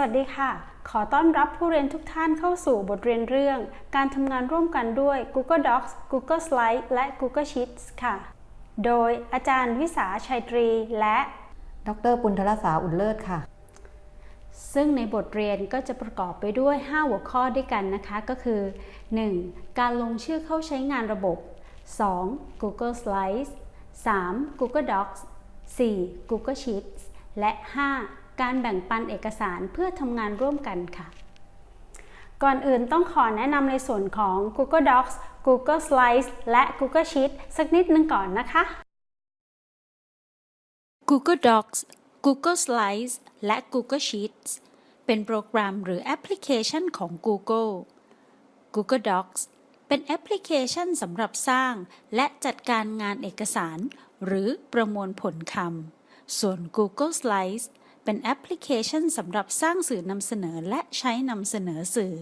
วัสดีค่ะ ขอต้อนรับผู้เรียนทุกท่านเข้าสู่บทเรียนเรื่อง การทำงานร่วมกันด้วย Google Docs Google Slides และ Google Sheets ค่ะ โดยอาจารย์วิสาชัยตรีและ ดรปุณธรสาอุ่นเลิศค่ะ ซึ่งในบทเรียนก็จะประกอบไปด้วย 5 หัวข้อด้วยกันนะคะก็คือ 1. การลงชื่อเข้าใช้งานระบบ 2. Google Slides 3. Google Docs 4. Google Sheets และ 5. การแบ่งปันเอกสารเพื่อทำงานร่วมกันค่ะ ก่อนอื่นต้องขอแนะนำในส่วนของ Google Docs Google Slides และ Google Sheets สักนิดนึงก่อนนะคะ Google Docs Google Slides และ Google Sheets เป็นโปรแกรมหรือแอปพลิเคชันของ Google Google Docs เป็นแอปพลิเคชันสำหรับสร้างและจัดการงานเอกสาร หรือประมวลผลคำ ส่วน Google Slides เป็นแอปพลิเคชันสำหรับสร้างสื่อนำเสนอและใช้นำเสนอสื่อ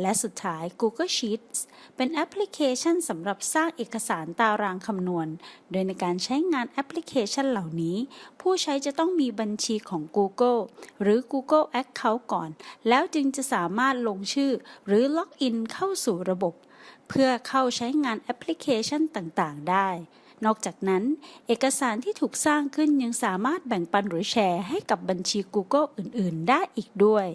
และสุดท้าย Google Sheets เป็นแอปพลิเคชันสำหรับสร้างเอกสารตารางคำนวณ โดยในการใช้งานแอปพลิเคชันเหล่านี้ ผู้ใช้จะต้องมีบัญชีของ Google หรือ Google Account ก่อน แล้วจึงจะสามารถลงชื่อ หรือล็อกอินเข้าสู่ระบบ เพื่อเข้าใช้งานแอปพลิเคชันต่าง ๆ ได้ นอกจากนั้น เอกสารที่ถูกสร้างขึ้นยังสามารถแบ่งปันหรือแชร์ให้กับบัญชี Google อื่น ๆ ได้อีกด้วย